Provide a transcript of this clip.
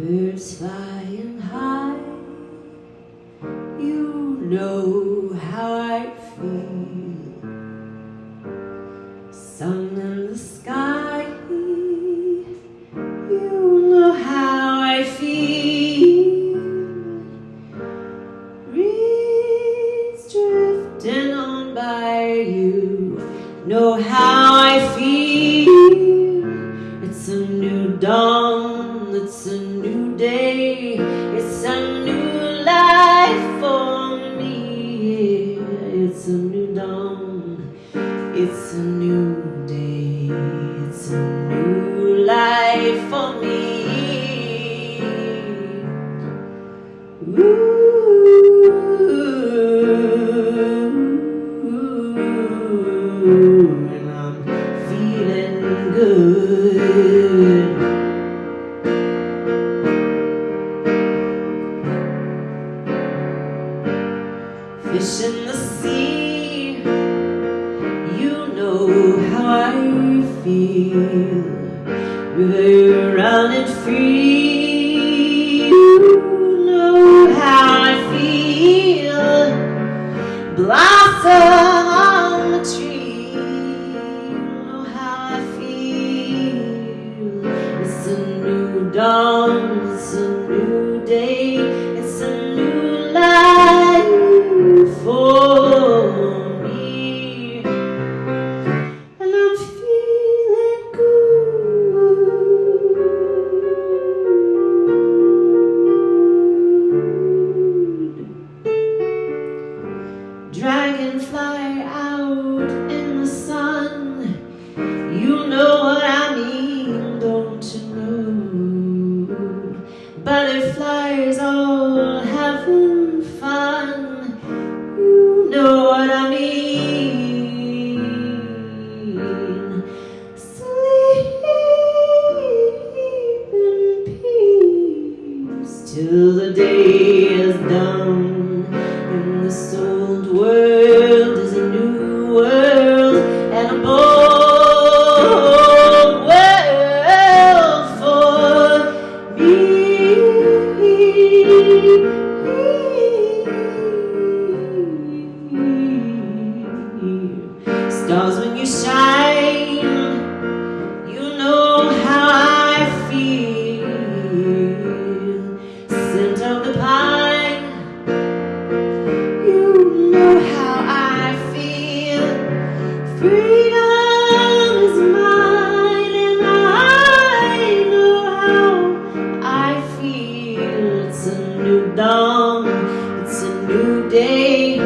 flying high. You know how I feel. Sun in the sky. You know how I feel. Reeds drifting on by you. Know how I feel. It's a new day. It's a new life for me. Ooh, and I'm feeling good. Fish in the sea, I feel. Running free, you know how I feel. Blossom on the tree, you know how I feel. It's a new dawn, it's a new day, till the day is done. This old world is a new world and a bold world for me. Stars when you shine, Scent of the pine, you know how I feel. Freedom is mine, and I know how I feel. It's a new dawn, it's a new day,